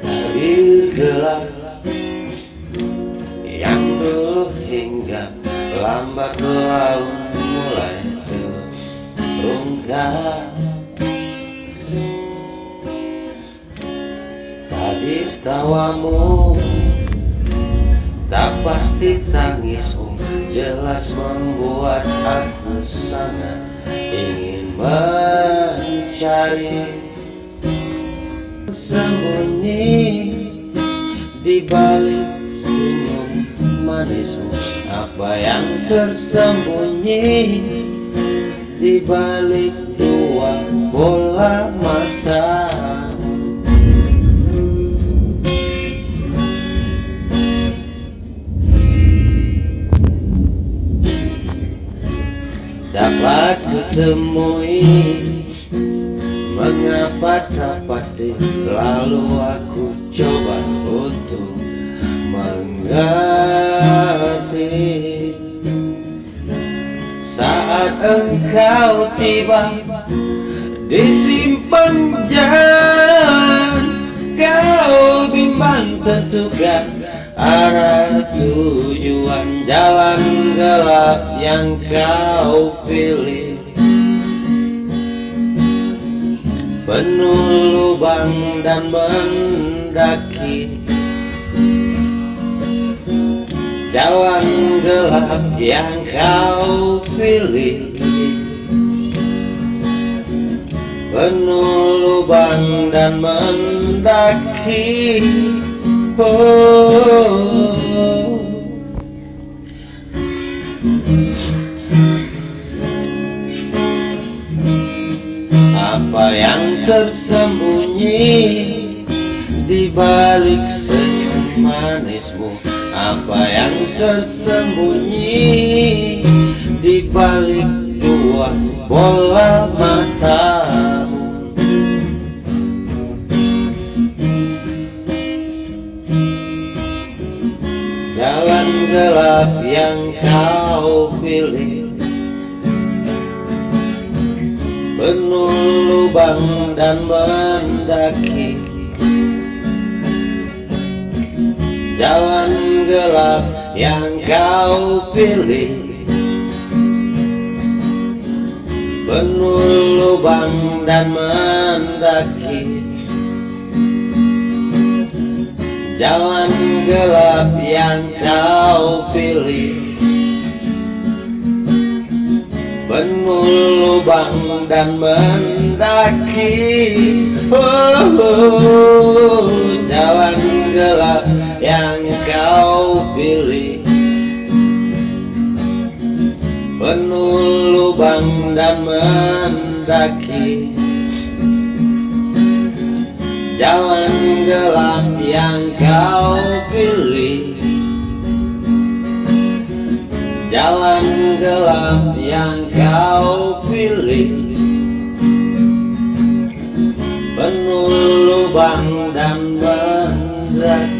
Dari gelap Yang dulu hingga lambat laun mulai terungkap. Tadi tawamu Tak pasti tangismu Jelas membuat aku sangat Ingin mencari Sembunyi Di balik senyum manismu. Apa yang tersembunyi Di balik dua bola mata. Dapat kutemui Mengapa tak pasti? Lalu aku coba untuk mengerti. Saat engkau tiba di simpang jalan Kau bimbang tentukan arah tujuan jalan gelap yang kau pilih penuh lubang dan mendaki. Jalan gelap yang kau pilih. Penuh lubang dan mendaki Apa yang tersembunyi di balik senyum manismu? Apa yang tersembunyi di balik dua bola matamu? Jalan gelap yang kau pilih Penuh lubang dan mendaki. Jalan gelap yang kau pilih. Penuh lubang dan mendaki. Jalan gelap yang kau pilih Penuh lubang dan mendaki. Oh, oh, Jalan gelap yang kau pilih. Penuh lubang dan mendaki. Jalan gelap yang kau pilih. Jalan gelap yang kau pilih. Penuh lubang dan mendaki